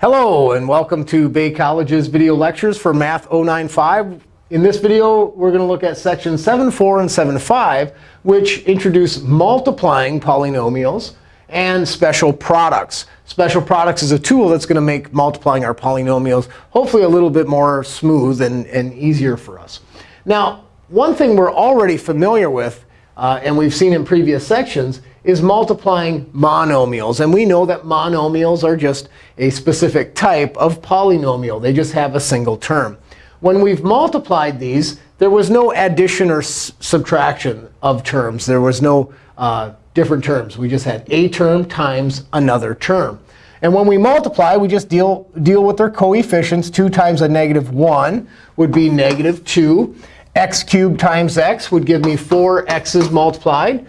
Hello, and welcome to Bay College's video lectures for Math 095. In this video, we're going to look at sections 7.4 and 7.5, which introduce multiplying polynomials and special products. Special products is a tool that's going to make multiplying our polynomials hopefully a little bit more smooth and, and easier for us. Now, one thing we're already familiar with, uh, and we've seen in previous sections, is multiplying monomials. And we know that monomials are just a specific type of polynomial. They just have a single term. When we've multiplied these, there was no addition or subtraction of terms. There was no uh, different terms. We just had a term times another term. And when we multiply, we just deal, deal with their coefficients. 2 times a negative 1 would be negative 2. X cubed times x would give me 4 x's multiplied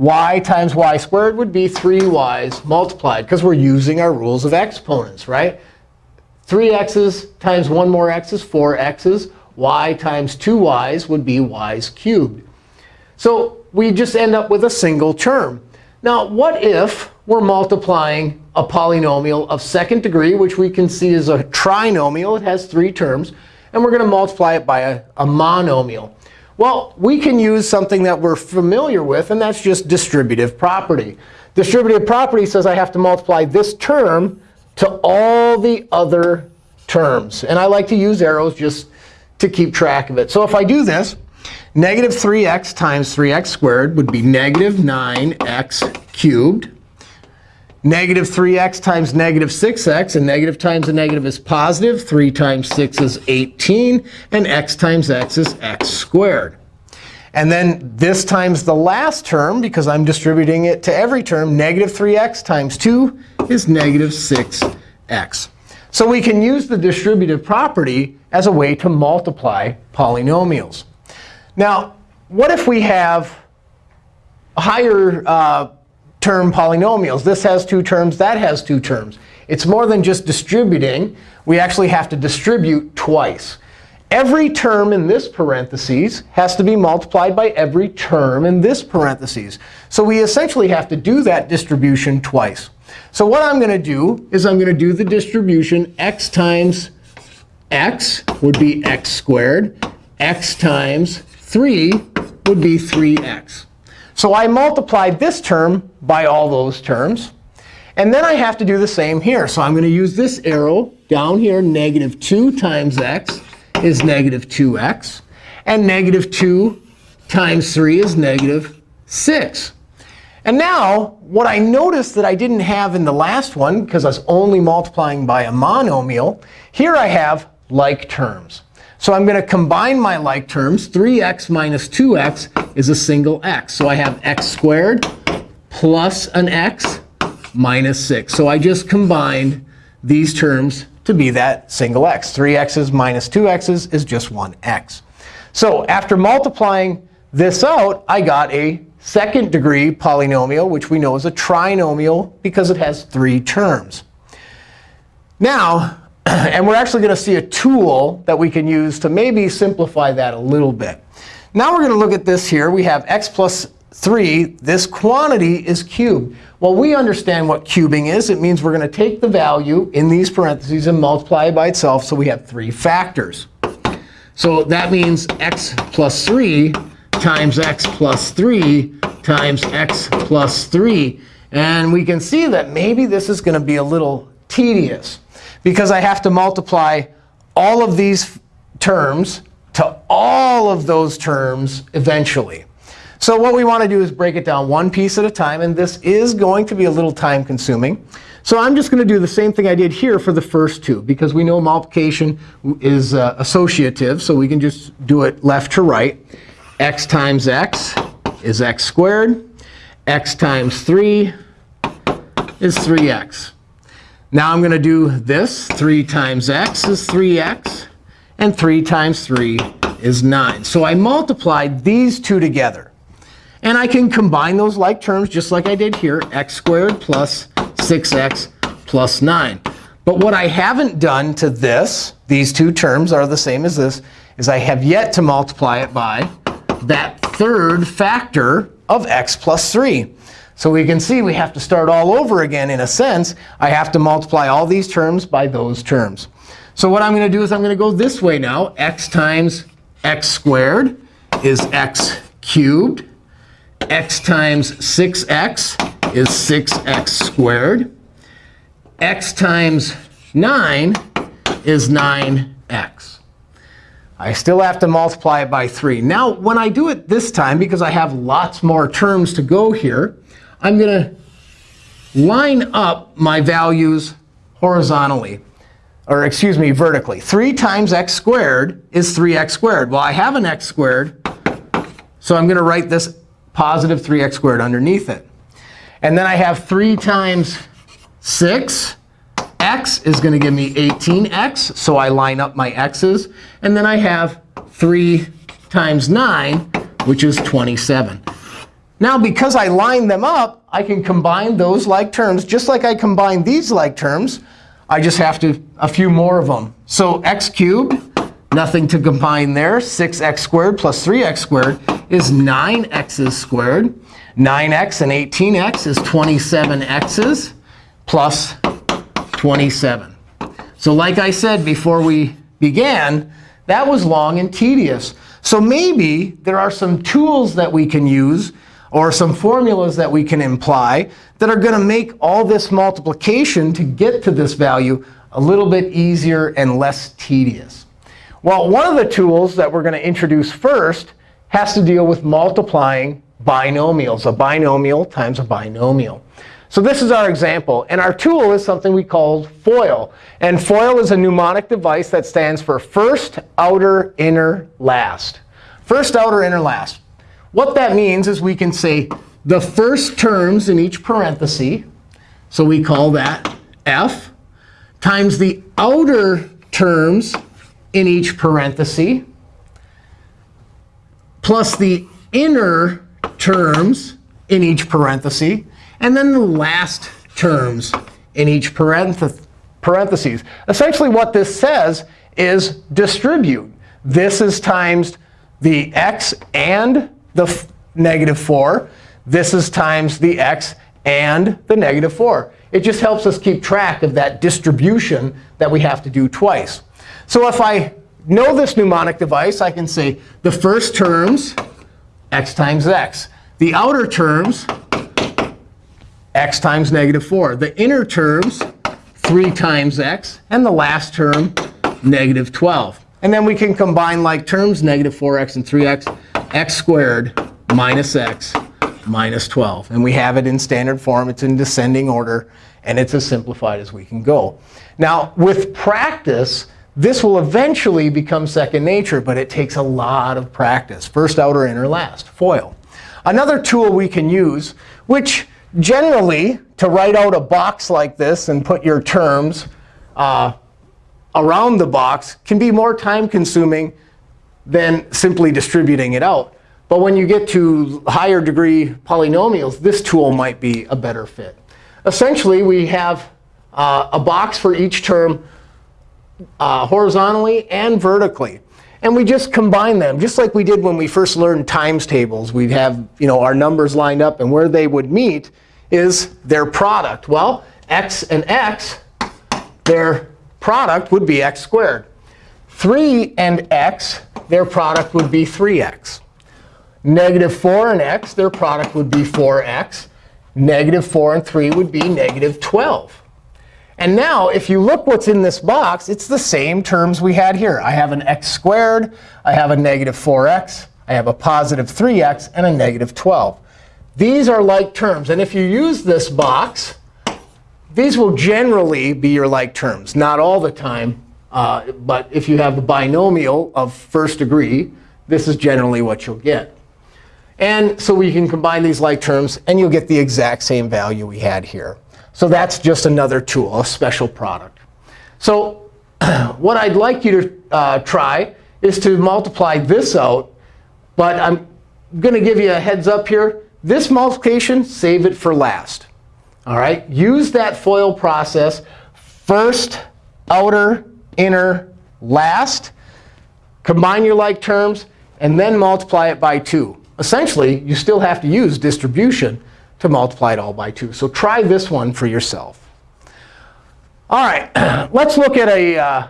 y times y squared would be 3y's multiplied, because we're using our rules of exponents, right? 3x's times 1 more x is 4x's. y times 2y's would be y's cubed. So we just end up with a single term. Now, what if we're multiplying a polynomial of second degree, which we can see is a trinomial. It has three terms. And we're going to multiply it by a, a monomial. Well, we can use something that we're familiar with, and that's just distributive property. Distributive property says I have to multiply this term to all the other terms. And I like to use arrows just to keep track of it. So if I do this, negative 3x times 3x squared would be negative 9x cubed. Negative 3x times negative 6x. And negative times a negative is positive. 3 times 6 is 18. And x times x is x squared. And then this times the last term, because I'm distributing it to every term, negative 3x times 2 is negative 6x. So we can use the distributive property as a way to multiply polynomials. Now, what if we have higher uh, term polynomials. This has two terms. That has two terms. It's more than just distributing. We actually have to distribute twice. Every term in this parentheses has to be multiplied by every term in this parentheses. So we essentially have to do that distribution twice. So what I'm going to do is I'm going to do the distribution x times x would be x squared. x times 3 would be 3x. So I multiplied this term by all those terms. And then I have to do the same here. So I'm going to use this arrow down here. Negative 2 times x is negative 2x. And negative 2 times 3 is negative 6. And now, what I noticed that I didn't have in the last one, because I was only multiplying by a monomial, here I have like terms. So I'm going to combine my like terms. 3x minus 2x is a single x. So I have x squared plus an x minus 6. So I just combined these terms to be that single x. 3x's minus 2x's is just 1x. So after multiplying this out, I got a second degree polynomial, which we know is a trinomial because it has three terms. Now, and we're actually going to see a tool that we can use to maybe simplify that a little bit. Now we're going to look at this here. We have x plus 3. This quantity is cubed. Well, we understand what cubing is. It means we're going to take the value in these parentheses and multiply it by itself. So we have three factors. So that means x plus 3 times x plus 3 times x plus 3. And we can see that maybe this is going to be a little tedious because I have to multiply all of these terms to all of those terms eventually. So what we want to do is break it down one piece at a time. And this is going to be a little time consuming. So I'm just going to do the same thing I did here for the first two, because we know multiplication is uh, associative. So we can just do it left to right. x times x is x squared. x times 3 is 3x. Now I'm going to do this. 3 times x is 3x. And 3 times 3 is 9. So I multiplied these two together. And I can combine those like terms just like I did here, x squared plus 6x plus 9. But what I haven't done to this, these two terms are the same as this, is I have yet to multiply it by that third factor of x plus 3. So we can see we have to start all over again in a sense. I have to multiply all these terms by those terms. So what I'm going to do is I'm going to go this way now. x times x squared is x cubed. x times 6x is 6x squared. x times 9 is 9x. I still have to multiply it by 3. Now, when I do it this time, because I have lots more terms to go here, I'm going to line up my values horizontally or excuse me, vertically. 3 times x squared is 3x squared. Well, I have an x squared, so I'm going to write this positive 3x squared underneath it. And then I have 3 times 6. x is going to give me 18x, so I line up my x's. And then I have 3 times 9, which is 27. Now, because I lined them up, I can combine those like terms just like I combine these like terms. I just have to a few more of them. So x cubed, nothing to combine there. 6x squared plus 3x squared is 9x's squared. 9x and 18x is 27x's plus 27. So like I said before we began, that was long and tedious. So maybe there are some tools that we can use or some formulas that we can imply that are going to make all this multiplication to get to this value a little bit easier and less tedious. Well, one of the tools that we're going to introduce first has to deal with multiplying binomials, a binomial times a binomial. So this is our example. And our tool is something we call FOIL. And FOIL is a mnemonic device that stands for first, outer, inner, last. First, outer, inner, last. What that means is we can say the first terms in each parenthesis, so we call that f, times the outer terms in each parenthesis, plus the inner terms in each parenthesis, and then the last terms in each parentheses. Essentially, what this says is distribute. This is times the x and the negative 4. This is times the x and the negative 4. It just helps us keep track of that distribution that we have to do twice. So if I know this mnemonic device, I can say the first terms, x times x. The outer terms, x times negative 4. The inner terms, 3 times x. And the last term, negative 12. And then we can combine like terms, negative 4x and 3x x squared minus x minus 12. And we have it in standard form. It's in descending order. And it's as simplified as we can go. Now, with practice, this will eventually become second nature. But it takes a lot of practice. First, outer, inner, last, FOIL. Another tool we can use, which generally, to write out a box like this and put your terms uh, around the box, can be more time consuming than simply distributing it out. But when you get to higher degree polynomials, this tool might be a better fit. Essentially, we have uh, a box for each term uh, horizontally and vertically. And we just combine them, just like we did when we first learned times tables. We'd have you know, our numbers lined up. And where they would meet is their product. Well, x and x, their product would be x squared. 3 and x, their product would be 3x. Negative 4 and x, their product would be 4x. Negative 4 and 3 would be negative 12. And now, if you look what's in this box, it's the same terms we had here. I have an x squared. I have a negative 4x. I have a positive 3x and a negative 12. These are like terms. And if you use this box, these will generally be your like terms. Not all the time. Uh, but if you have a binomial of first degree, this is generally what you'll get. And so we can combine these like terms, and you'll get the exact same value we had here. So that's just another tool, a special product. So what I'd like you to uh, try is to multiply this out. But I'm going to give you a heads up here. This multiplication, save it for last. All right? Use that FOIL process. First, outer, inner, last. Combine your like terms, and then multiply it by 2 essentially, you still have to use distribution to multiply it all by 2. So try this one for yourself. All right, let's look at a, uh,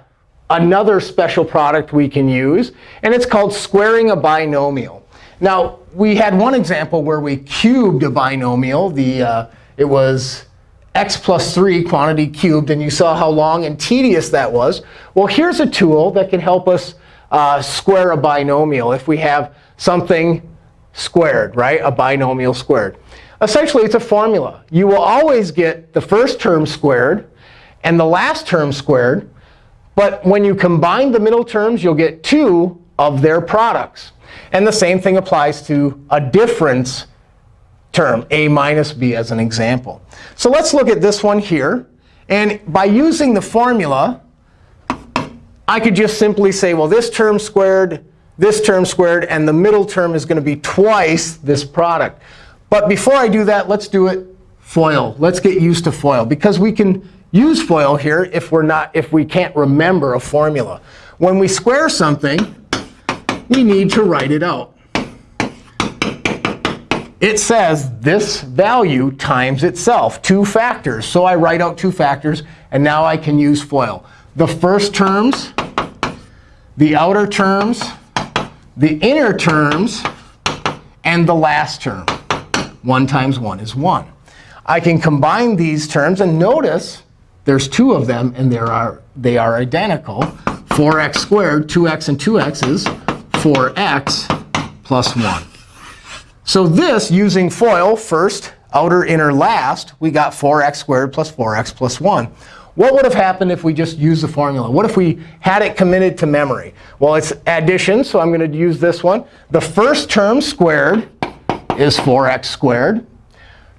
another special product we can use. And it's called squaring a binomial. Now, we had one example where we cubed a binomial. The, uh, it was x plus 3 quantity cubed. And you saw how long and tedious that was. Well, here's a tool that can help us uh, square a binomial if we have something squared, right? A binomial squared. Essentially, it's a formula. You will always get the first term squared and the last term squared. But when you combine the middle terms, you'll get two of their products. And the same thing applies to a difference term, a minus b as an example. So let's look at this one here. And by using the formula, I could just simply say, well, this term squared, this term squared, and the middle term is going to be twice this product. But before I do that, let's do it FOIL. Let's get used to FOIL. Because we can use FOIL here if, we're not, if we can't remember a formula. When we square something, we need to write it out. It says this value times itself, two factors. So I write out two factors. And now I can use FOIL. The first terms, the outer terms, the inner terms, and the last term. 1 times 1 is 1. I can combine these terms. And notice there's two of them, and they are, they are identical. 4x squared, 2x and 2x is 4x plus 1. So this, using FOIL, first, outer, inner, last, we got 4x squared plus 4x plus 1. What would have happened if we just used the formula? What if we had it committed to memory? Well, it's addition, so I'm going to use this one. The first term squared is 4x squared.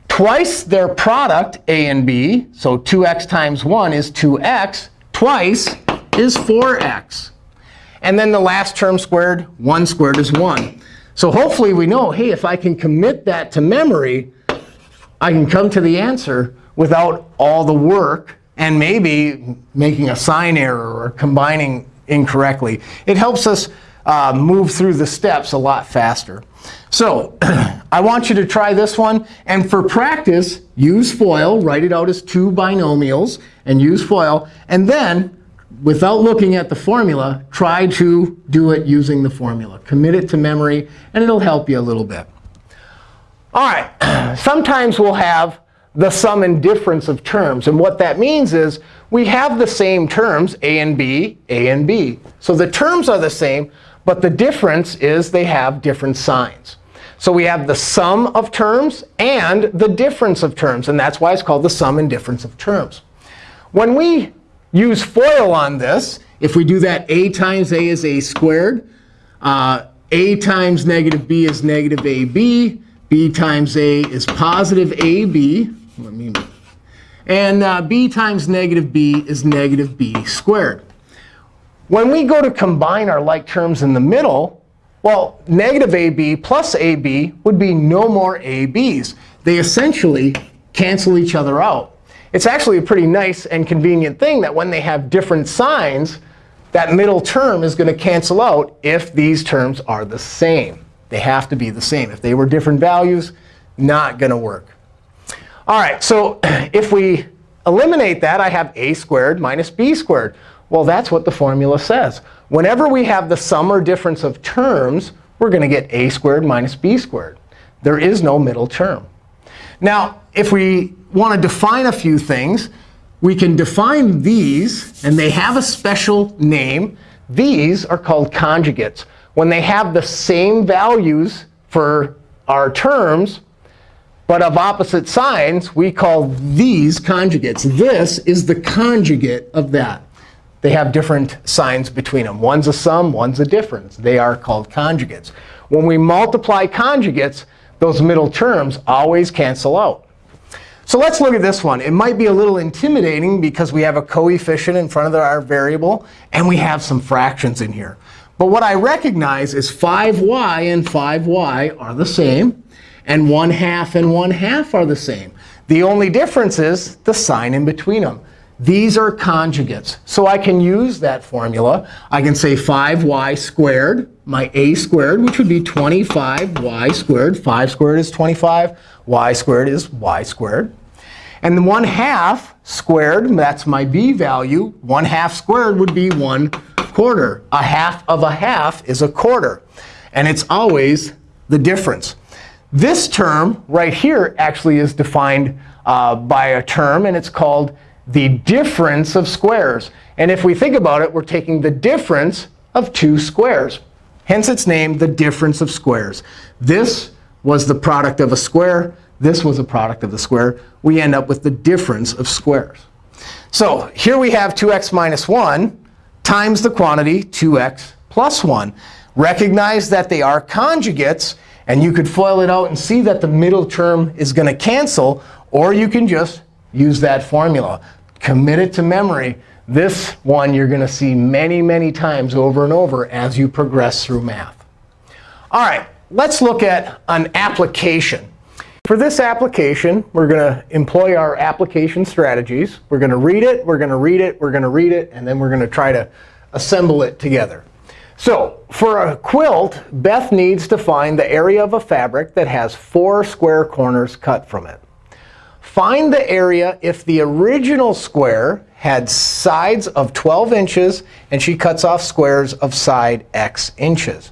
Twice their product, a and b, so 2x times 1 is 2x. Twice is 4x. And then the last term squared, 1 squared is 1. So hopefully we know, hey, if I can commit that to memory, I can come to the answer without all the work and maybe making a sign error or combining incorrectly. It helps us uh, move through the steps a lot faster. So I want you to try this one. And for practice, use FOIL. Write it out as two binomials and use FOIL. And then, without looking at the formula, try to do it using the formula. Commit it to memory, and it'll help you a little bit. All right. Sometimes we'll have the sum and difference of terms. And what that means is we have the same terms, a and b, a and b. So the terms are the same, but the difference is they have different signs. So we have the sum of terms and the difference of terms. And that's why it's called the sum and difference of terms. When we use FOIL on this, if we do that, a times a is a squared. Uh, a times negative b is negative ab. b times a is positive ab. Let me, and uh, b times negative b is negative b squared. When we go to combine our like terms in the middle, well, negative ab plus ab would be no more ab's. They essentially cancel each other out. It's actually a pretty nice and convenient thing that when they have different signs, that middle term is going to cancel out if these terms are the same. They have to be the same. If they were different values, not going to work. All right, so if we eliminate that, I have a squared minus b squared. Well, that's what the formula says. Whenever we have the sum or difference of terms, we're going to get a squared minus b squared. There is no middle term. Now, if we want to define a few things, we can define these. And they have a special name. These are called conjugates. When they have the same values for our terms, but of opposite signs, we call these conjugates. This is the conjugate of that. They have different signs between them. One's a sum, one's a difference. They are called conjugates. When we multiply conjugates, those middle terms always cancel out. So let's look at this one. It might be a little intimidating because we have a coefficient in front of our variable, and we have some fractions in here. But what I recognize is 5y and 5y are the same, and 1 half and 1 half are the same. The only difference is the sign in between them. These are conjugates. So I can use that formula. I can say 5y squared my a squared, which would be 25y squared. 5 squared is 25. y squared is y squared. And the 1 half squared, that's my b value. 1 half squared would be 1 quarter. A half of a half is a quarter. And it's always the difference. This term right here actually is defined uh, by a term, and it's called the difference of squares. And if we think about it, we're taking the difference of two squares. Hence its name, the difference of squares. This was the product of a square. This was a product of the square. We end up with the difference of squares. So here we have 2x minus 1 times the quantity 2x plus 1. Recognize that they are conjugates. And you could FOIL it out and see that the middle term is going to cancel. Or you can just use that formula. Commit it to memory. This one you're going to see many, many times over and over as you progress through math. All right, let's look at an application. For this application, we're going to employ our application strategies. We're going to read it, we're going to read it, we're going to read it, and then we're going to try to assemble it together. So for a quilt, Beth needs to find the area of a fabric that has four square corners cut from it. Find the area if the original square had sides of 12 inches, and she cuts off squares of side x inches.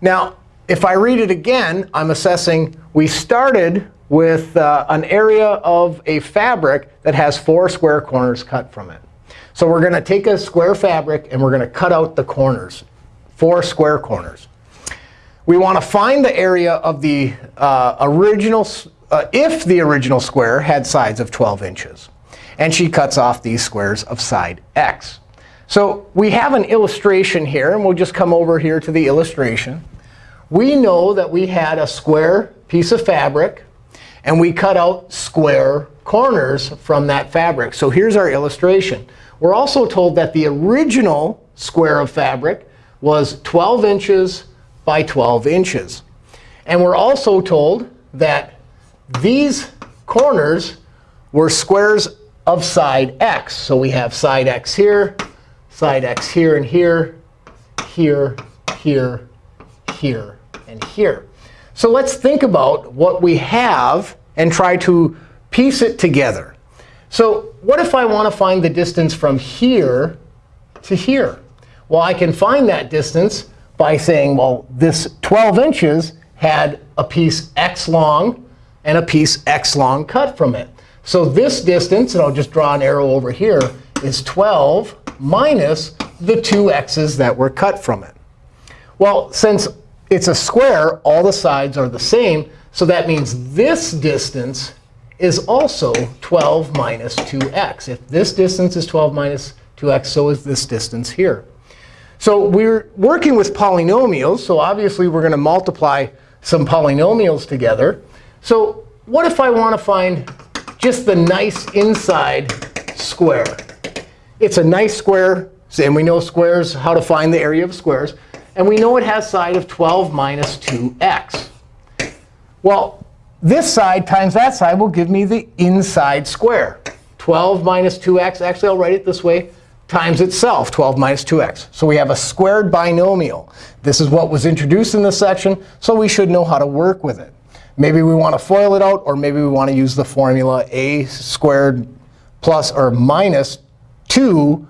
Now, if I read it again, I'm assessing we started with uh, an area of a fabric that has four square corners cut from it. So we're going to take a square fabric, and we're going to cut out the corners four square corners. We want to find the area of the uh, original, uh, if the original square had sides of 12 inches. And she cuts off these squares of side x. So we have an illustration here. And we'll just come over here to the illustration. We know that we had a square piece of fabric. And we cut out square corners from that fabric. So here's our illustration. We're also told that the original square of fabric was 12 inches by 12 inches. And we're also told that these corners were squares of side x. So we have side x here, side x here and here, here, here, here, and here. So let's think about what we have and try to piece it together. So what if I want to find the distance from here to here? Well, I can find that distance by saying, well, this 12 inches had a piece x long and a piece x long cut from it. So this distance, and I'll just draw an arrow over here, is 12 minus the two x's that were cut from it. Well, since it's a square, all the sides are the same. So that means this distance is also 12 minus 2x. If this distance is 12 minus 2x, so is this distance here. So we're working with polynomials. So obviously, we're going to multiply some polynomials together. So what if I want to find just the nice inside square? It's a nice square. And we know squares, how to find the area of squares. And we know it has side of 12 minus 2x. Well, this side times that side will give me the inside square. 12 minus 2x. Actually, I'll write it this way times itself, 12 minus 2x. So we have a squared binomial. This is what was introduced in this section, so we should know how to work with it. Maybe we want to FOIL it out, or maybe we want to use the formula a squared plus or minus 2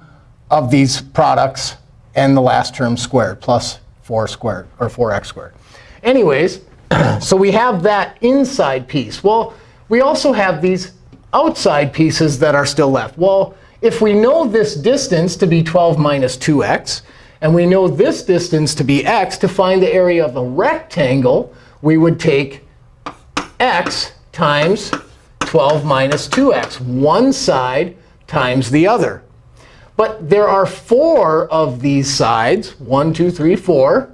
of these products and the last term squared, plus 4 squared, or 4x squared. Anyways, so we have that inside piece. Well, we also have these outside pieces that are still left. Well, if we know this distance to be 12 minus 2x, and we know this distance to be x, to find the area of a rectangle, we would take x times 12 minus 2x, one side times the other. But there are four of these sides, one, two, three, four.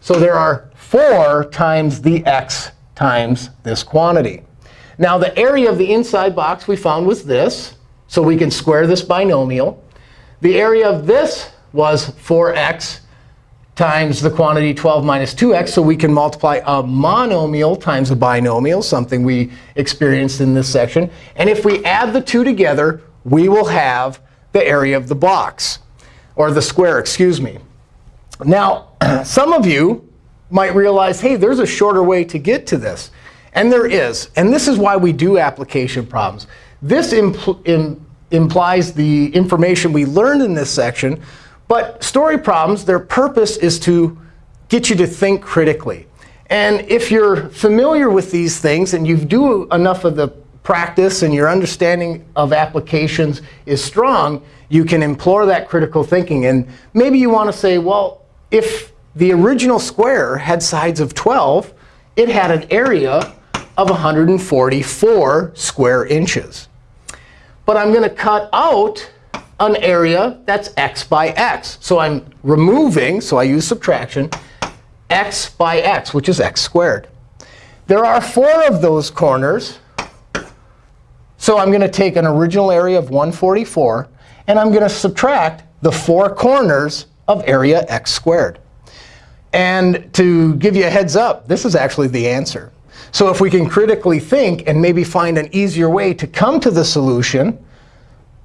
So there are 4 times the x times this quantity. Now, the area of the inside box we found was this. So we can square this binomial. The area of this was 4x times the quantity 12 minus 2x. So we can multiply a monomial times a binomial, something we experienced in this section. And if we add the two together, we will have the area of the box, or the square, excuse me. Now, some of you might realize, hey, there's a shorter way to get to this. And there is. And this is why we do application problems. This impl im implies the information we learned in this section. But story problems, their purpose is to get you to think critically. And if you're familiar with these things and you do enough of the practice and your understanding of applications is strong, you can implore that critical thinking. And maybe you want to say, well, if the original square had sides of 12, it had an area of 144 square inches. But I'm going to cut out an area that's x by x. So I'm removing, so I use subtraction, x by x, which is x squared. There are four of those corners. So I'm going to take an original area of 144, and I'm going to subtract the four corners of area x squared. And to give you a heads up, this is actually the answer. So if we can critically think and maybe find an easier way to come to the solution,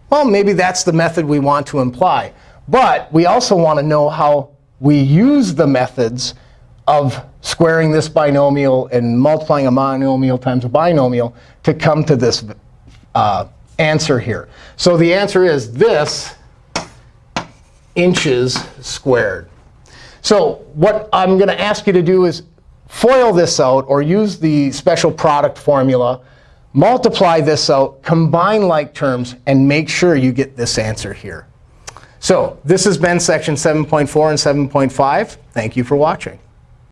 well, maybe that's the method we want to imply. But we also want to know how we use the methods of squaring this binomial and multiplying a monomial times a binomial to come to this uh, answer here. So the answer is this inches squared. So what I'm going to ask you to do is FOIL this out or use the special product formula, multiply this out, combine like terms, and make sure you get this answer here. So this has been section 7.4 and 7.5. Thank you for watching.